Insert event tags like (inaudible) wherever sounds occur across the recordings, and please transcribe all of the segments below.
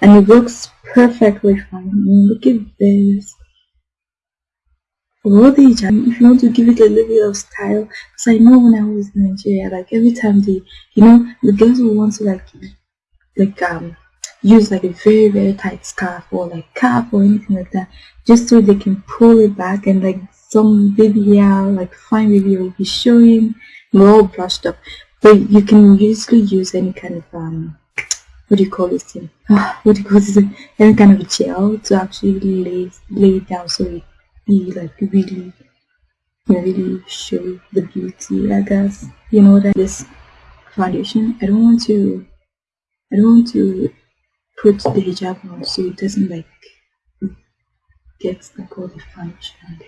and it works perfectly fine. I mean, look at this. All the if you want to give it a little bit of style, because I know when I was in Nigeria, like every time they, you know, the girls will want to like, like um, use like a very very tight scarf or like cap or anything like that, just so they can pull it back and like some baby hair, like fine baby will be showing, we're all brushed up. But you can usually use any kind of um what do you call this thing? (laughs) what do you call this thing? Any kind of gel to actually lay lay it down so it be like really you know, really show the beauty I guess. You know that this foundation I don't want to I don't want to put the hijab on so it doesn't like get like all the foundation.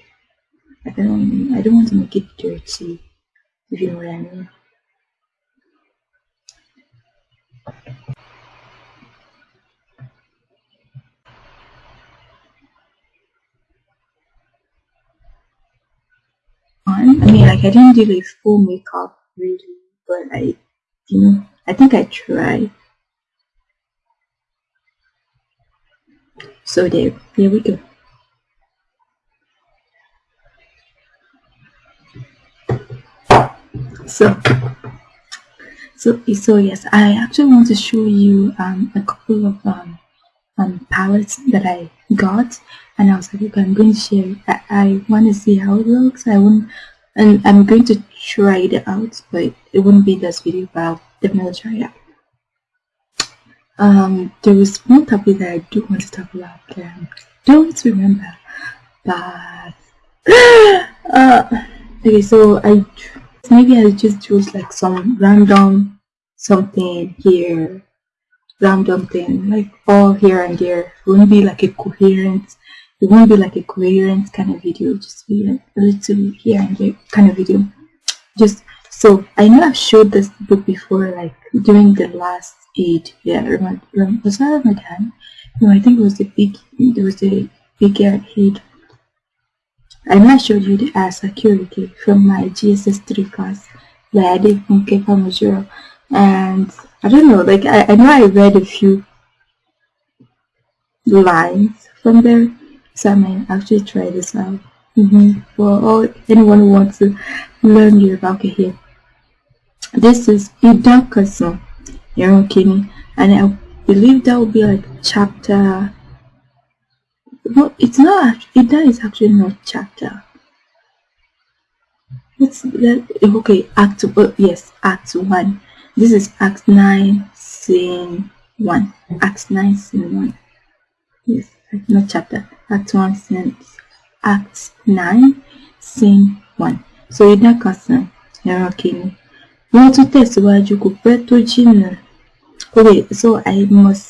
I don't I don't want to make it dirty if you know what I mean. I mean, like I didn't do like full makeup really, but I, you know, I think I tried. So there, here we go. So, so, so yes, I actually want to show you um, a couple of um, um, palettes that I got and I was like okay I'm going to share. I, I want to see how it looks I won't and I'm going to try it out but it wouldn't be this video but I'll definitely try it out. Um there was one topic that I do want to talk about um, don't remember but (gasps) uh, okay so I maybe I just choose like some random something here random thing like all here and there. It won't be like a coherent it won't be like a coherent kind of video just be like a little here and there kind of video. Just so i know i've showed this book before like during the last Eid yeah remember, was that ramadan no i think it was the big there was a bigger Eid I know I showed you the uh, security from my GSS 3 class that I did from Kefa Majuro and I don't know like I, I know I read a few lines from there so I might actually try this out mm -hmm. for all anyone who wants to learn Yoruba okay here. This is Idan Kasan Yaron Kini and I believe that will be like chapter no it's not Idan is actually not chapter. It's okay act oh, yes act one. This is act 9 scene 1 act 9 scene 1 yes not chapter. Act 1 scene act 9 scene 1 so ìdá kan sàn ẹran kìíní wọ́n tún tẹ̀síwájú kò pẹ́ tó jìnnà okay so I must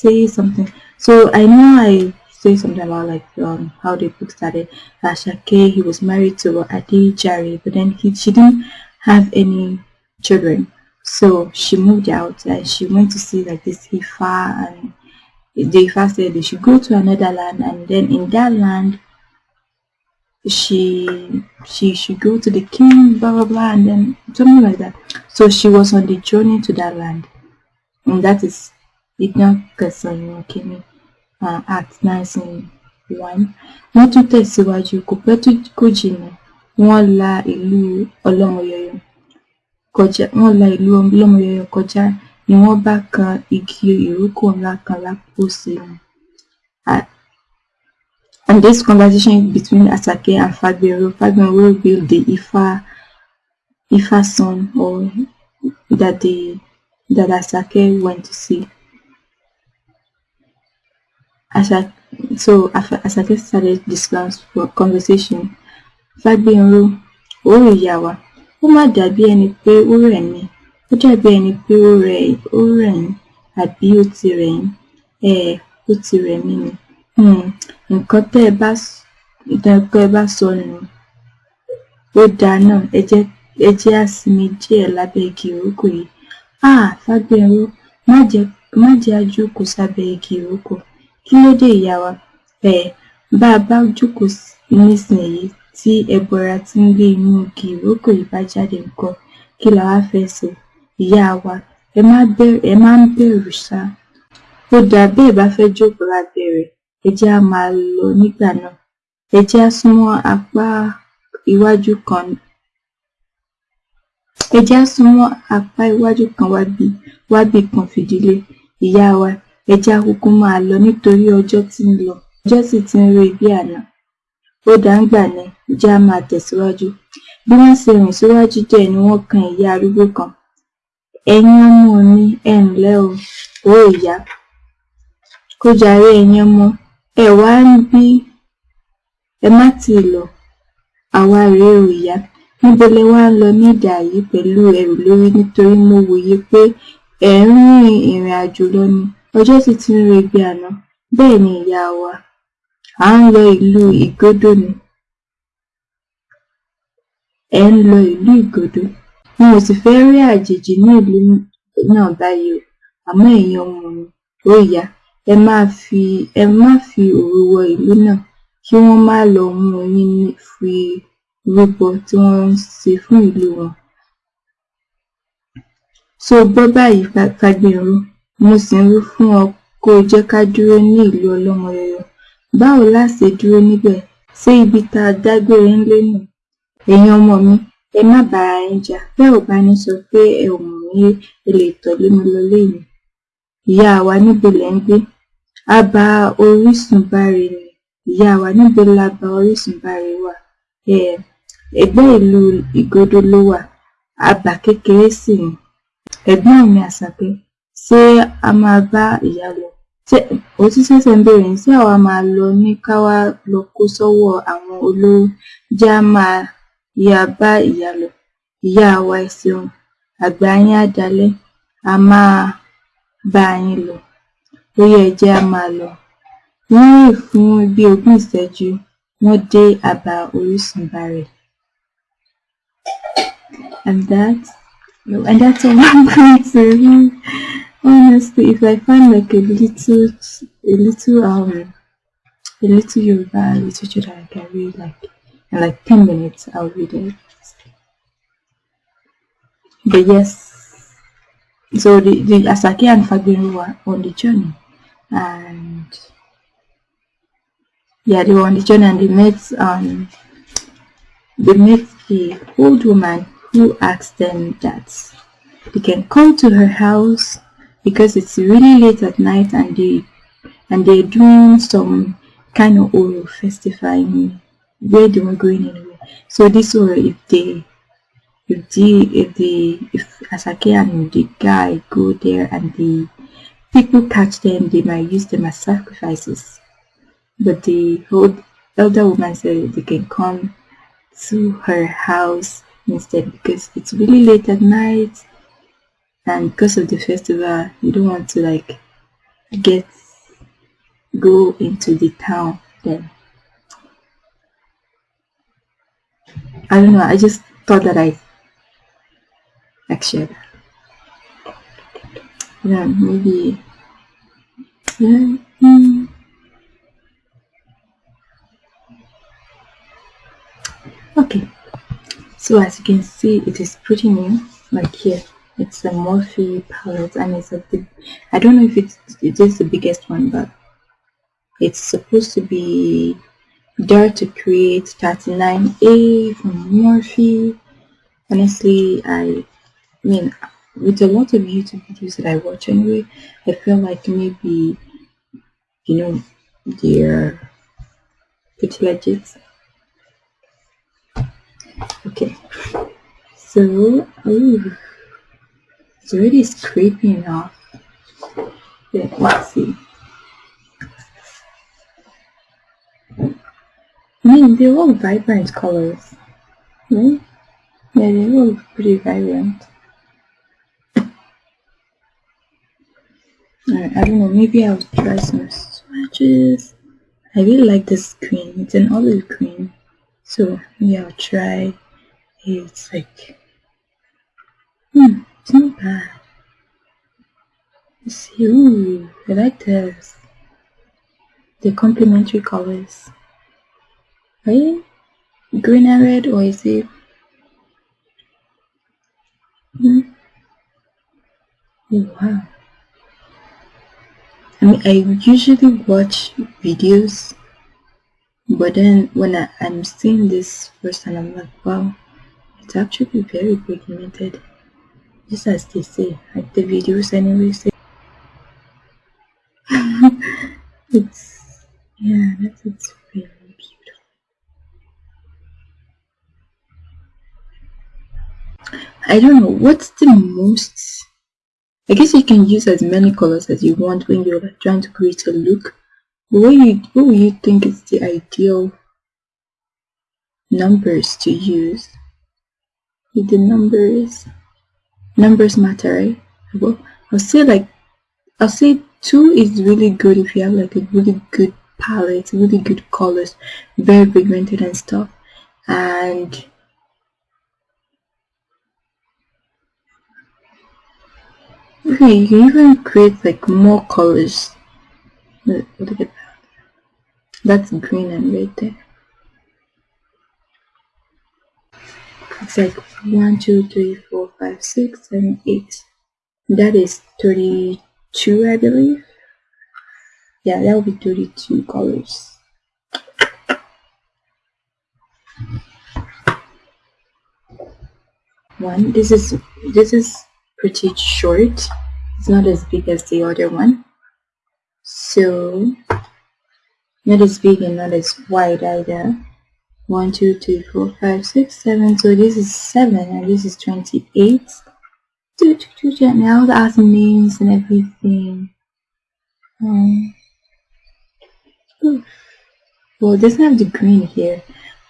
say something. So I know I say something about like um, how the book started Ashake he was married to Adi Jari but then he she didn't have any children. So she moved out and she went to see like this Ifa and they said they should go to another land and then in that land she she should go to the king blah blah blah and then something like that. So she was on the journey to that land. And that is Idna Kasanyo Kimi uh, Act 1901 wọ́n tún tẹ̀síwájú kò pẹ́ tó kò jìnnà. Wọ́n la ìlú ọlọ́mọyọyọ kọjá wọ́n la ìlú ọlọ́mọyọyọ kọjá ni wọ́n bá kan igi ìrókò ńlá kan lápòsí wọn. And this conversation between Asake and Fagbero, Fagbero revealed the Ifa Ifa son or that the that Asake went to see. Asake, so Asake started this conversation. Fagbero, ó ìyá wa, ó má dàbí ẹni pé ó rẹ̀ mí ó dàbí ẹni pé ó rẹ ó rẹ̀ yín àbí ó ti rẹ̀ yín um ó ti rẹ̀ mí ni. Um nǹkan tẹ́ ẹ bá nǹkan tẹ́ ẹ bá sọ nù ó dáa náà ẹ jẹ́ ẹ jẹ́ á sinmi díẹ̀ lábẹ́ igi ìrókò yìí. Háà fágbénró má jẹ́ má jẹ́ á jókòó sábẹ́ igi ìrókò. Kí ló dé ìyá wa? Um bá a bá jókòó nísìnyìí tí ẹbọra tí ń gbé inú igi ìrókò yìí bá jáde ńkọ́ kí la wá fẹ́ ṣe ìyá wa ẹ má ẹ má bẹ̀rù ṣá ó dáa bẹ́ẹ̀ bá fẹ́ jókòó lábẹ́ rẹ̀ ẹ jẹ́ á máa lọ nígbà náà. Ẹ jẹ́ á súnmọ́ apá iwájú kan. Ẹ jẹ́ á súnmọ́ apá iwájú kan wábí wábì kan fìdílé. Ìyá wa ẹ jẹ́ á kúkú máa lọ nítorí ọjọ́ tí ń lọ. Ọjọ́ sì ti ń ré bí àná. Ó dáa ńgbà náà ẹ jẹ́ máa tẹ̀síwájú. Bí wọ́n ṣe rìn síwájú díẹ̀ ni wọ́n kan ìyá arúgbó kan ẹ̀yin ọmọ mi ẹ ǹlẹ́ o. Ó ìyá kó jàre ẹ̀yin ọmọ. Ẹ wá níbí. Ẹ má tíì lọ. Àwa rèé o ìyá. Níbo lẹ wá ń lọ ní ìdàyí pẹ̀lú ẹrù lórí? Nítorí mo wòye pé ẹ̀ ń rin ìrìn àjò lọ ni. Ọjọ́ sì ti ń re bí àná. Bẹ́ẹ̀ ni ìyá wa. À ń lọ ìlú ìgódò ni. Ẹ̀ ń lọ ìlú ìgódò n ò sì fẹ́ rí àjèjì ní ìlú náà báyìí o. Àmọ́ ẹ̀yin ọmọ mi ó ìyá ẹ má fi ẹ má fi òru wọ ìlú náà kí wọ́n má lọ mú yín fi rúbọ tí wọ́n ń ṣe fún ìlú wọn. Ṣó o gbọ́ báyìí Fágbèmí mo sì ń wí fún ọ kó o jẹ́ ká dúró ní ìlú ọlọ́mọyọyọ báwo la dúró níbẹ̀? Ṣé ibi tá a dágbére ńlé nù? Ẹ̀yin ọmọ mi ẹ má bára yín jà. Bẹ́ ò bá ní sọ pé ẹ ò mọ̀ mí ẹ lè mi lọlé mi ìyá wa níbo lẹ̀ ń gbé? A bá orísun báre ni. Ìyá wa níbo la bá orísun báre wà? Um ìlú ìgódò ló wà. Abà kékeré sì ni. Ẹ̀gbọ́n mi àṣàkẹ́ ṣé a máa bá ìyá lọ? Tún ṣẹ̀ṣẹ̀ ń béèrè ṣé àwa máa lọ ní ká lọ kó sọ́wọ́ àwọn olówó jẹ́ á máa ya bá ìyá lọ. Ìyá wa ẹ ṣeun. Àgbà yín á dalẹ́. A máa bá yín lọ. Ó yá ẹ jẹ́ á máa lọ. Wọ́n rìn fún bí ogún ìṣẹ́jú wọ́n dé àbá orísun báre and that and that's all (laughs) I'm going to honestly if I find like a little a little um a little Yoruba literature that I can read like in like 10 minutes I'll read it. But yes. So the, the Asake and Fagbemi were on the journey and yeah they were on the journey and they met um they met the old woman who asked them that they can come to her house because it's really late at night and they and they're doing some kind of oral festival where they were going anyway. So this way if they if the if the if Asake and the guy go there and the people catch them they might use them as sacrifices. But the old elder woman said they can come to her house instead because it's really late at night and because of the festival you don't want to like get go into the town then I don't know I just thought that I that yeah maybe yeah mm. okay. So as you can see it is pretty new like here. It's a Morphe palette and it's a big I don't know if it's it is the biggest one but it's supposed to be Dare to Create 39A from Morphe. Honestly I mean with a lot of YouTube videos that I watch anyway I feel like maybe you know they're pretty legit. Okay. So ooh, it's already scraping off. Yeah, let's see I mean they're all vibrant colors right yeah they're all pretty vibrant Alright, I don't know, maybe I'll try some swatches. I really like this green, it's an olive green. So maybe I'll try it's like hmm, it's not bad. Let's see, ooh, I like this. The complementary colors. Right? Green and red or is it hmm? Oh, wow. I mean, I usually watch videos, but then when I, I'm seeing this first and I'm like, wow, it's actually very pigmented. Just as they say, like the videos anyway say. (laughs) it's, yeah, that's, it's really I don't know, what's the most I guess you can use as many colors as you want when you're trying to create a look. What you what would you think is the ideal numbers to use? If the numbers numbers matter, right? Well, I'll say like I'll say two is really good if you have like a really good palette, really good colors, very pigmented and stuff. And you can even create like more colors. Look, at that. That's green and red there. It's like 1, 2, 3, 4, 5, 6, 7, 8. That is 32, I believe. Yeah, that will be 32 colors. One, this is, this is pretty short. It's not as big as the other one. So, not as big and not as wide either. 1, 2, 3, 4, 5, 6, 7. So this is 7 and this is 28. Now add names and everything. Um, well, it doesn't have the green here,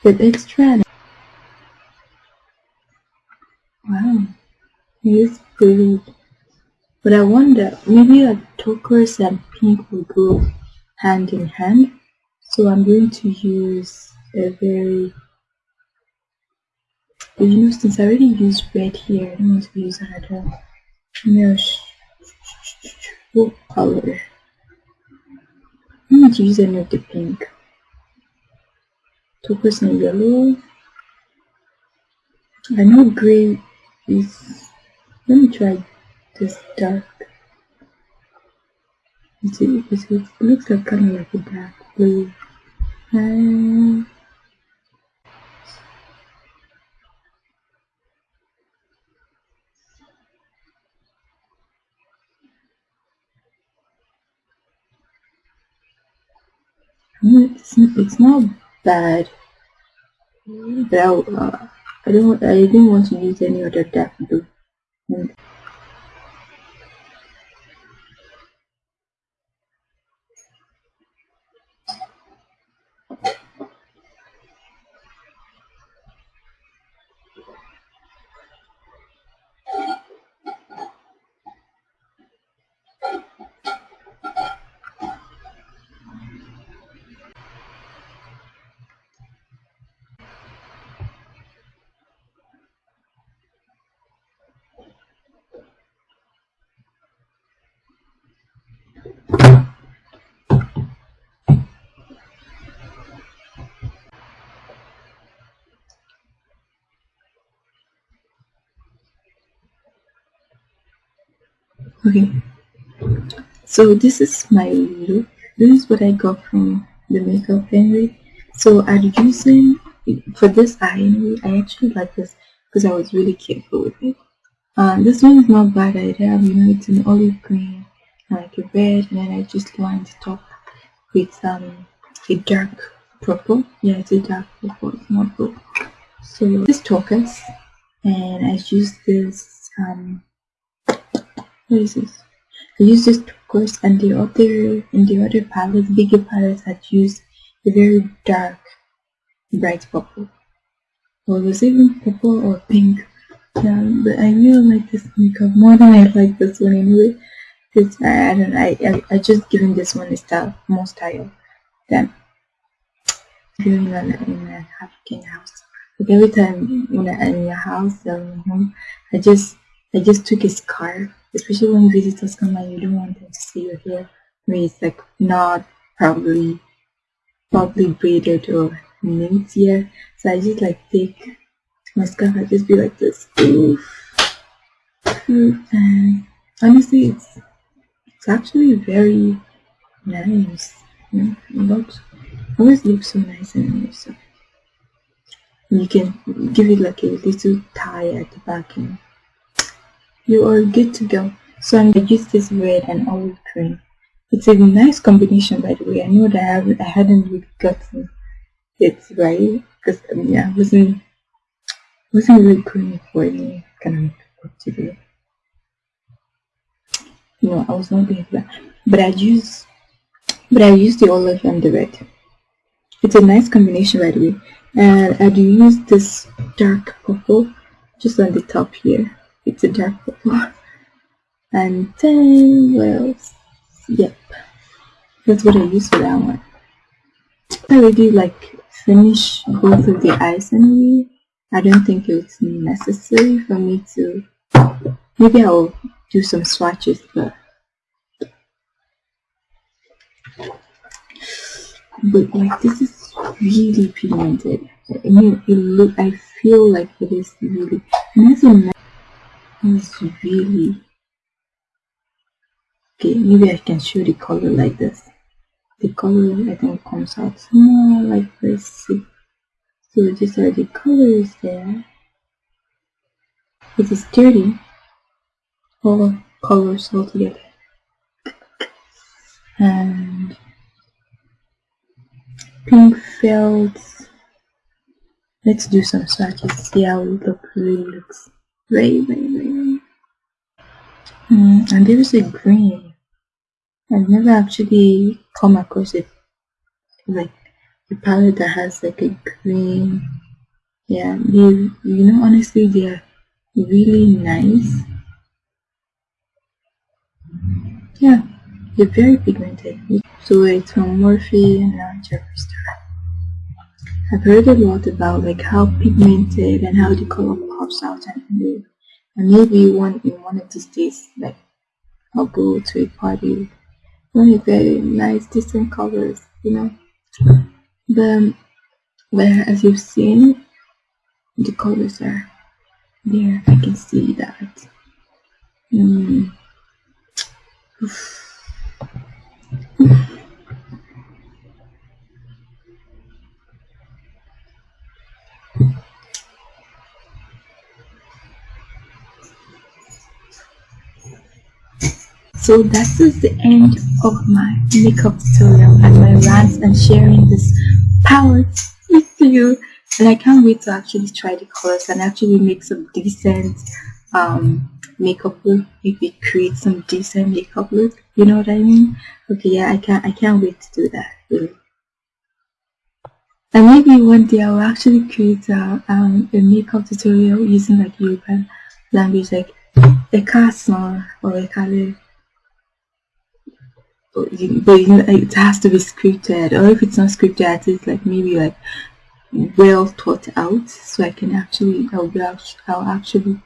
but let's try Wow, is pretty but I wonder, maybe a turquoise and pink will go hand in hand. So I'm going to use a very, you know, since I already used red here, I don't want to use another mesh. What color? I'm going to use the pink. Turquoise and yellow. I know gray is, let me try this dark. It, it, it looks like kind of like a dark blue. And it's, it's not bad. But I, uh, I don't I didn't want to use any other dark blue Mm-hmm. Okay. So this is my look. This is what i got from the makeup anyway. So i'm using for this eye i actually like this because i was really careful with it. Uh, this one is not bad. Either you know it's an olive green like a red and then i just lined the top with um a dark purple. Yeah it's a dark purple it's not blue. So this turquoise and i used this um this? I used this turquoise and the other in the other palettes, bigger palettes had used a very dark bright purple. Well it was even purple or pink. Yeah, but I really like this makeup more than I like this one anyway. Because I, I don't I, I I just given this one a style more style than doing in, in an African house. Like every time when I'm in your house or in home, I just I just took a scarf especially when visitors come and you don't want them to see your hair when it's like not probably properly braided or neat here. So I just like take my scarf and just be like this. Oof. And honestly, it's it's actually very nice. You know, it looks always looks so nice and. So you can give it like a little tie at the back and you are good to go. So I'm gonna use this red and olive green. It's a nice combination by the way. I know that I, haven't, I hadn't really gotten it right because um, yeah, I wasn't wasn't really going for any kind of to do. No, I was not doing that. But I use but I use the olive and the red. It's a nice combination by the way. And I do use this dark purple just on the top here. It's a dark purple. And then what else? Yep. That's what I use for that one. I already like finish both of the eyes anyway. I don't think it's necessary for me to maybe I'll do some swatches but but like this is really pigmented. I mean it look I feel like it is really and it's really okay maybe I can show the color like this. The color I think comes out more like this. So these are the colors there. It is dirty. All colors all together and pink felt let's do some swatches see how it look, really looks. Very very very mm, and there is a green. I've never actually come across it like a palette that has like a green. Yeah they you know honestly they're really nice. Yeah they're very pigmented. So it's from Morphe and now Jeffree I've heard a lot about like how pigmented and how the color pops out and, and maybe one in one of these days like I'll go to a party. Very very nice decent colors you know? The where as you've seen the colors are there. I can see that. Mm. So that is the end of my makeup tutorial and my rants and sharing this palette with you. And I can't wait to actually try the colors and actually make some decent um, makeup look. Maybe create some decent makeup look. You know what I mean? Okay, yeah, I can't I can't wait to do that. Really. And maybe one day I'll actually create a, um, a makeup tutorial using like European language like a castle or a color but it has to be scripted. Or if it's not scripted it's like maybe like well thought out so I can actually I'll, be, I'll actually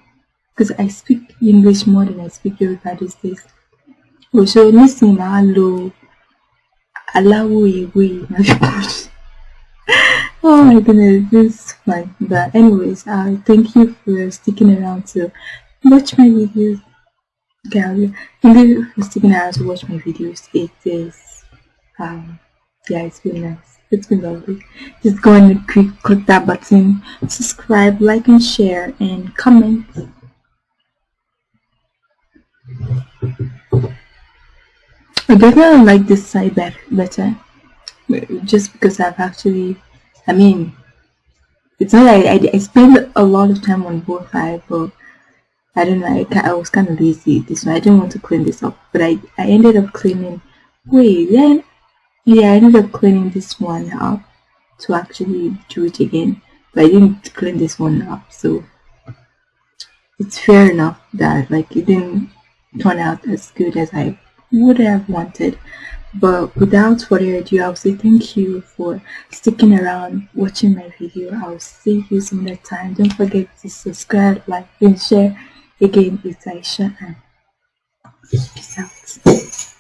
because I speak English more than I speak Yoruba these days. Oh, so nísìnyí máa lo aláwọ̀ ewé oh my goodness this is fun. But anyways uh, thank you for sticking around to watch my videos gallery. You for sticking around to watch my videos. It is, um, yeah, it's been nice. It's been lovely. Just go and click, click that button, subscribe, like, and share, and comment. I definitely like this side better, just because I've actually, I mean, it's not like I, I spend a lot of time on both sides, but I don't know, I, I was kind of lazy this one. I didn't want to clean this up, but I, I ended up cleaning, wait, then, yeah, I ended up cleaning this one up to actually do it again, but I didn't clean this one up, so it's fair enough that like it didn't turn out as good as I would have wanted. But without further ado, I'll say thank you for sticking around watching my video. I'll see you some other time. Don't forget to subscribe, like, and share. Again, it's Aisha and out.